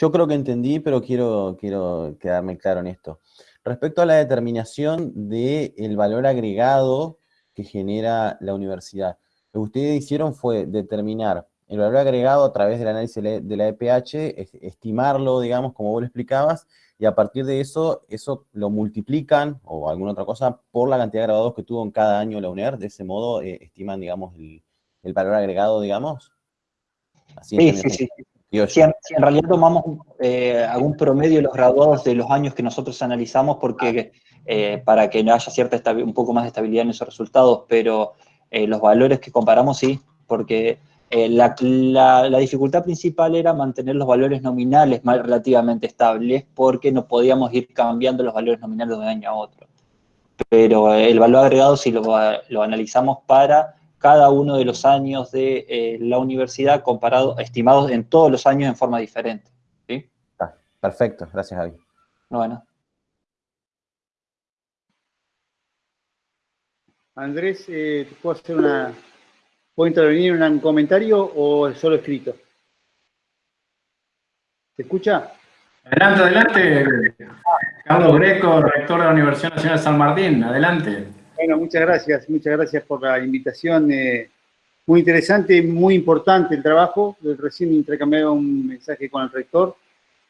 G: yo creo que entendí, pero quiero, quiero quedarme claro en esto. Respecto a la determinación del valor agregado que genera la universidad, lo que ustedes hicieron fue determinar el valor agregado a través del análisis de la EPH, estimarlo, digamos, como vos lo explicabas, y a partir de eso, eso lo multiplican, o alguna otra cosa, por la cantidad de graduados que tuvo en cada año la UNER, de ese modo eh, estiman, digamos, el, valor agregado, digamos.
D: sí, sí, sí. Si en, realidad tomamos eh, algún promedio de los graduados de los años que nosotros analizamos, porque eh, para que no haya cierta un poco más de estabilidad en esos resultados, pero los valores que comparamos sí, porque eh, la, dificultad principal era mantener los valores nominales más relativamente estables porque no podíamos ir cambiando los valores nominales de un año a otro. Pero el valor agregado si lo, analizamos para cada uno de los años de eh, la universidad comparado, estimados en todos los años en forma diferente. ¿sí?
G: Perfecto, gracias Javi.
D: Bueno.
H: Andrés, eh, puedo hacer una... ¿Puedo intervenir en un comentario o solo escrito? ¿Se escucha?
B: Adelante, adelante. Carlos Greco, rector de la Universidad Nacional de San Martín, adelante.
H: Bueno, muchas gracias. Muchas gracias por la invitación. Eh, muy interesante, muy importante el trabajo. Recién intercambiaba un mensaje con el rector,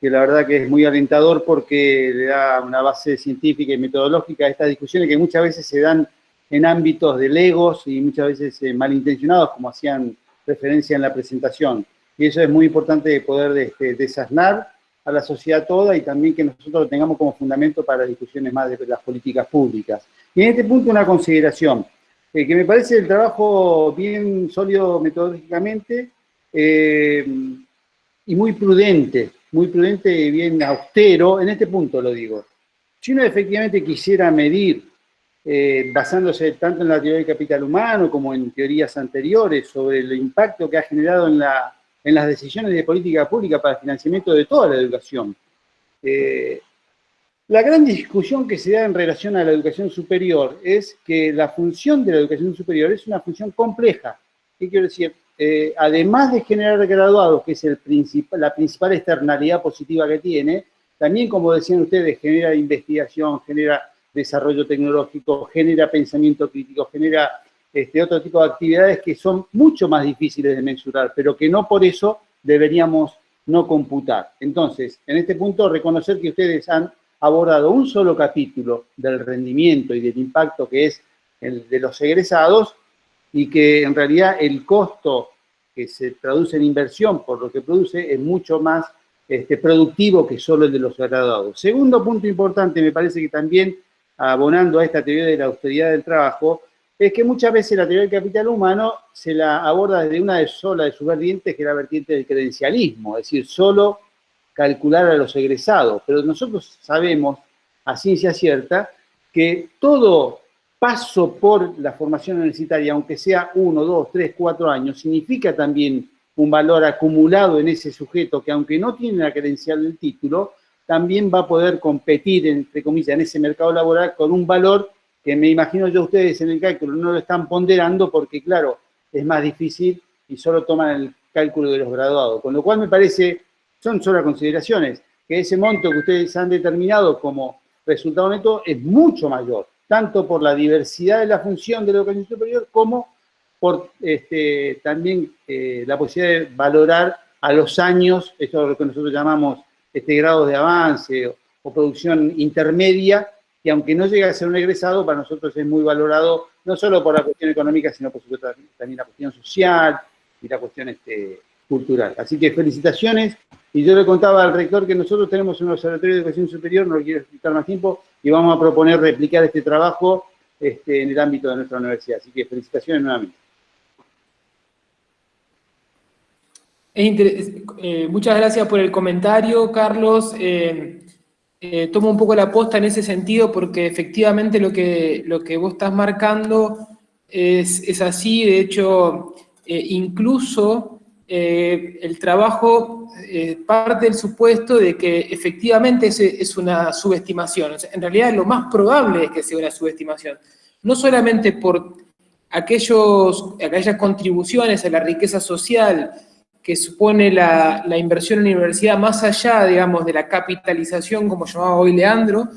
H: que la verdad que es muy alentador porque le da una base científica y metodológica a estas discusiones que muchas veces se dan en ámbitos de legos y muchas veces eh, malintencionados, como hacían referencia en la presentación. Y eso es muy importante poder este, desasnar a la sociedad toda y también que nosotros lo tengamos como fundamento para las discusiones más de las políticas públicas. Y en este punto una consideración, eh, que me parece el trabajo bien sólido metodológicamente eh, y muy prudente, muy prudente y bien austero, en este punto lo digo. Si uno efectivamente quisiera medir, eh, basándose tanto en la teoría del capital humano como en teorías anteriores sobre el impacto que ha generado en la en las decisiones de política pública para el financiamiento de toda la educación. Eh, la gran discusión que se da en relación a la educación superior es que la función de la educación superior es una función compleja. ¿Qué quiero decir? Eh, además de generar graduados, que es el la principal externalidad positiva que tiene, también, como decían ustedes, genera investigación, genera desarrollo tecnológico, genera pensamiento crítico, genera este, otro tipo de actividades que son mucho más difíciles de mensurar, pero que no por eso deberíamos no computar. Entonces, en este punto, reconocer que ustedes han abordado un solo capítulo del rendimiento y del impacto que es el de los egresados y que en realidad el costo que se traduce en inversión por lo que produce es mucho más este, productivo que solo el de los graduados. Segundo punto importante, me parece que también abonando a esta teoría de la austeridad del trabajo, es que muchas veces la teoría del capital humano se la aborda desde una de sola de sus vertientes, que es la vertiente del credencialismo, es decir, solo calcular a los egresados. Pero nosotros sabemos, a ciencia cierta, que todo paso por la formación universitaria, aunque sea uno, dos, tres, cuatro años, significa también un valor acumulado en ese sujeto que aunque no tiene la credencial del título, también va a poder competir, entre comillas, en ese mercado laboral con un valor que me imagino yo ustedes en el cálculo no lo están ponderando porque, claro, es más difícil y solo toman el cálculo de los graduados. Con lo cual me parece, son solo consideraciones, que ese monto que ustedes han determinado como resultado neto es mucho mayor, tanto por la diversidad de la función de la educación superior como por este, también eh, la posibilidad de valorar a los años, esto es lo que nosotros llamamos este grado de avance o, o producción intermedia, y aunque no llegue a ser un egresado, para nosotros es muy valorado, no solo por la cuestión económica, sino por supuesto también la cuestión social y la cuestión este, cultural. Así que felicitaciones, y yo le contaba al rector que nosotros tenemos un observatorio de educación superior, no lo quiero explicar más tiempo, y vamos a proponer replicar este trabajo este, en el ámbito de nuestra universidad. Así que felicitaciones nuevamente.
F: Eh, muchas gracias por el comentario, Carlos. Eh, eh, tomo un poco la posta en ese sentido porque efectivamente lo que, lo que vos estás marcando es, así, de hecho, eh, incluso eh, el trabajo parte del supuesto de que efectivamente es, es una subestimación. en realidad lo más probable es que sea una subestimación. No solamente por aquellos, aquellas contribuciones a la riqueza social que supone la, inversión en la universidad más allá, digamos, de la capitalización, como llamaba hoy Leandro,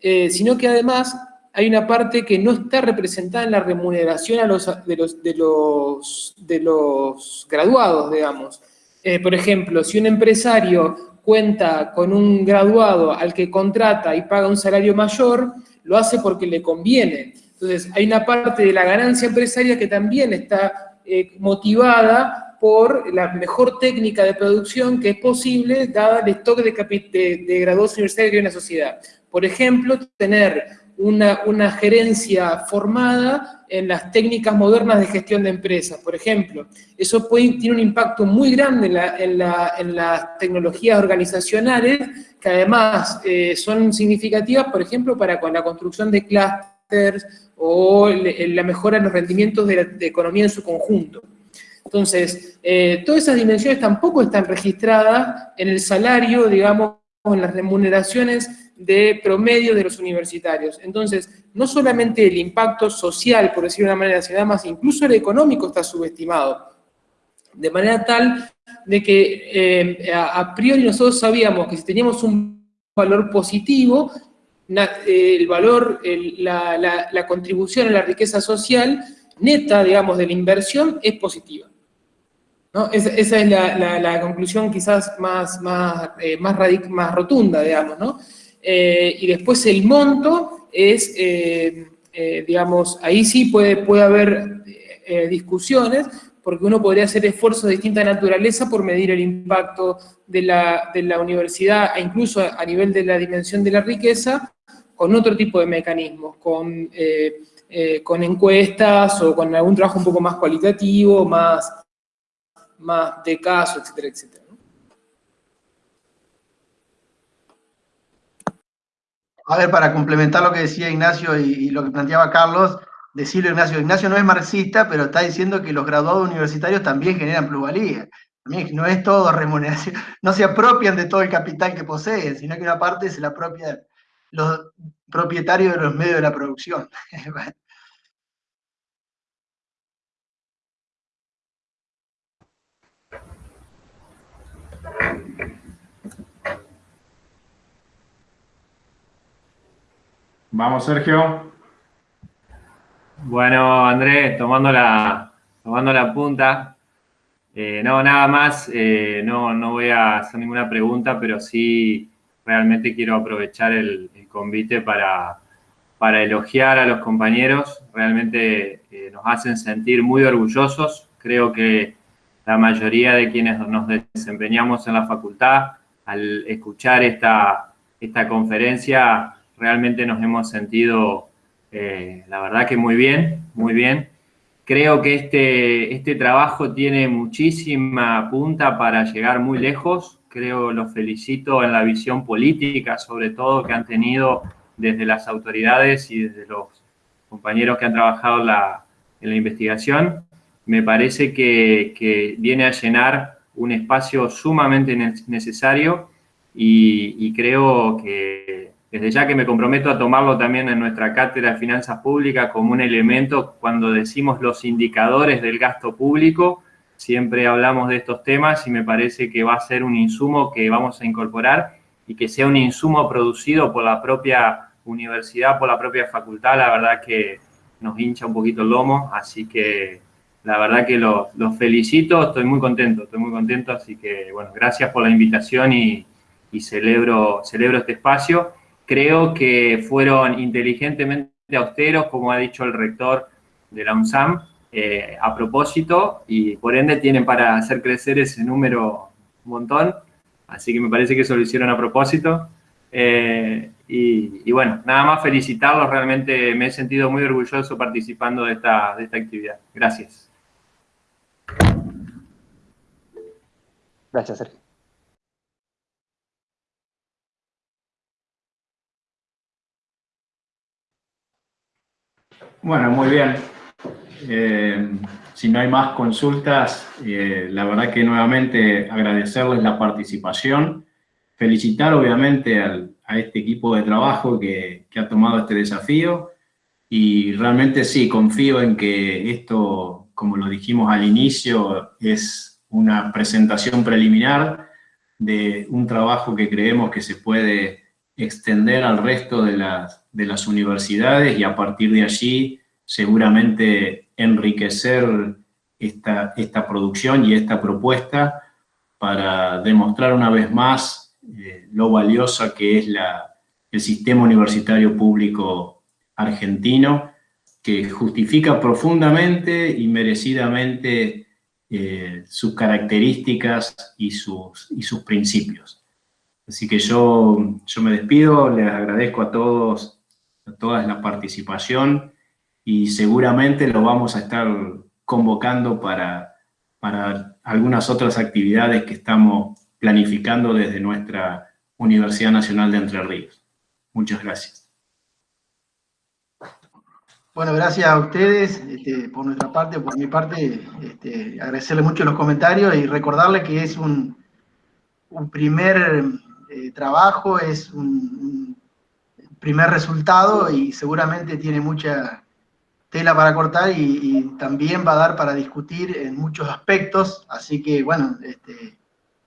F: eh, sino que además hay una parte que no está representada en la remuneración a los, de, los, de, los, de los graduados, digamos. Eh, por ejemplo, si un empresario cuenta con un graduado al que contrata y paga un salario mayor, lo hace porque le conviene. Entonces, hay una parte de la ganancia empresaria que también está eh, motivada por la mejor técnica de producción que es posible dada el stock de, de, de graduados universitarios en la sociedad. Por ejemplo, tener una, una, gerencia formada en las técnicas modernas de gestión de empresas, por ejemplo. Eso tiene un impacto muy grande en, la, en, las tecnologías organizacionales, que además eh, son significativas, por ejemplo, para con la construcción de clústeres o la mejora en los rendimientos de la de economía en su conjunto. Entonces, eh, todas esas dimensiones tampoco están registradas en el salario, digamos, en las remuneraciones de promedio de los universitarios. Entonces, no solamente el impacto social, por decirlo de una manera, sino más incluso el económico está subestimado. De manera tal de que eh, a, priori nosotros sabíamos que si teníamos un valor positivo, eh, el valor, la, contribución a la riqueza social neta, digamos, de la inversión es positiva. Esa es la, conclusión quizás más, más, eh, más, rotunda, digamos, ¿no? y después el monto es, digamos, ahí sí puede, puede haber discusiones, porque uno podría hacer esfuerzos de distinta naturaleza por medir el impacto de la, universidad, e incluso a nivel de la dimensión de la riqueza, con otro tipo de mecanismos, con, eh, eh, con encuestas o con algún trabajo un poco más cualitativo, más, más de caso, etcétera, etcétera.
E: A ver, para complementar lo que decía Ignacio y lo que planteaba Carlos, decirlo Ignacio. Ignacio no es marxista, pero está diciendo que los graduados universitarios también generan plusvalía. No es todo remuneración, no se apropian de todo el capital que poseen, sino que una parte se la apropia los propietarios de los medios de la producción.
B: Vamos, Sergio.
I: Bueno, Andrés, tomando la, tomando la punta, eh, no, nada más, eh, no, no voy a hacer ninguna pregunta, pero sí realmente quiero aprovechar el, convite para, para, elogiar a los compañeros, realmente eh, nos hacen sentir muy orgullosos, creo que la mayoría de quienes nos desempeñamos en la facultad, al escuchar esta, esta conferencia, realmente nos hemos sentido eh, la verdad que muy bien, muy bien. Creo que este, este trabajo tiene muchísima punta para llegar muy lejos. Creo, los felicito en la visión política, sobre todo, que han tenido desde las autoridades y desde los compañeros que han trabajado en la, investigación. Me parece que, que, viene a llenar un espacio sumamente necesario y creo que desde ya que me comprometo a tomarlo también en nuestra cátedra de finanzas públicas como un elemento cuando decimos los indicadores del gasto público, siempre hablamos de estos temas y me parece que va a ser un insumo que vamos a incorporar y que sea un insumo producido por la propia universidad, por la propia facultad, la verdad que nos hincha un poquito el lomo, así que la verdad que los, felicito, estoy muy contento, estoy muy contento, así que bueno, gracias por la invitación y, y celebro, celebro este espacio creo que fueron inteligentemente austeros, como ha dicho el rector de la UNSAM, eh, a propósito, y por ende tienen para hacer crecer ese número un montón, así que me parece que eso lo hicieron a propósito. Eh, y, bueno, nada más felicitarlos, realmente me he sentido muy orgulloso participando de esta, de esta actividad. Gracias.
D: Gracias, Sergio.
B: Bueno, muy bien. Eh, si no hay más consultas, eh, la verdad que nuevamente agradecerles la participación, felicitar obviamente a este equipo de trabajo que, ha tomado este desafío y realmente sí, confío en que esto, como lo dijimos al inicio, es una presentación preliminar de un trabajo que creemos que se puede extender al resto de las, de las universidades y a partir de allí seguramente enriquecer esta, esta producción y esta propuesta para demostrar una vez más eh, lo valiosa que es la, el sistema universitario público argentino, que justifica profundamente y merecidamente eh, sus características y sus, y sus principios. Así que yo, yo me despido, les agradezco a todos, a todas la participación y seguramente lo vamos a estar convocando para, para algunas otras actividades que estamos planificando desde nuestra Universidad Nacional de Entre Ríos. Muchas gracias.
E: Bueno, gracias a ustedes este, por nuestra parte, por mi parte, este, agradecerles mucho los comentarios y recordarles que es un, un primer trabajo, es un, primer resultado y seguramente tiene mucha tela para cortar y, también va a dar para discutir en muchos aspectos, así que bueno, este,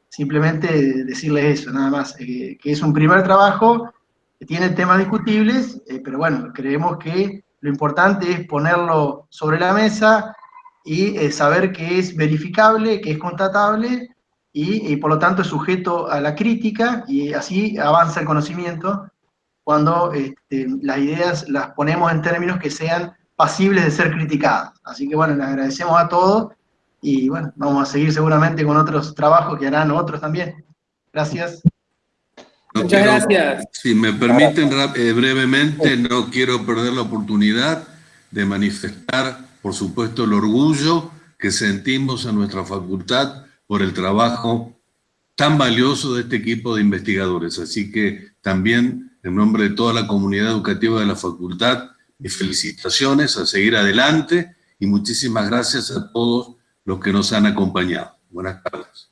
E: simplemente decirles eso, nada más, que es un primer trabajo, que tiene temas discutibles, pero bueno, creemos que lo importante es ponerlo sobre la mesa y eh, saber que es verificable, que es constatable y, por lo tanto es sujeto a la crítica y así avanza el conocimiento cuando este, las ideas las ponemos en términos que sean pasibles de ser criticadas. Así que bueno, les agradecemos a todos y bueno, vamos a seguir seguramente con otros trabajos que harán otros también. Gracias.
F: Muchas gracias.
A: Si me permiten eh, brevemente, no quiero perder la oportunidad de manifestar, por supuesto, el orgullo que sentimos en nuestra facultad por el trabajo tan valioso de este equipo de investigadores. Así que también, en nombre de toda la comunidad educativa de la facultad, mis felicitaciones, a seguir adelante y muchísimas gracias a todos los que nos han acompañado. Buenas tardes.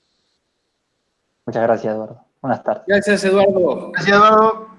D: Muchas gracias, Eduardo. Buenas tardes.
F: Gracias, Eduardo.
E: Gracias, Eduardo.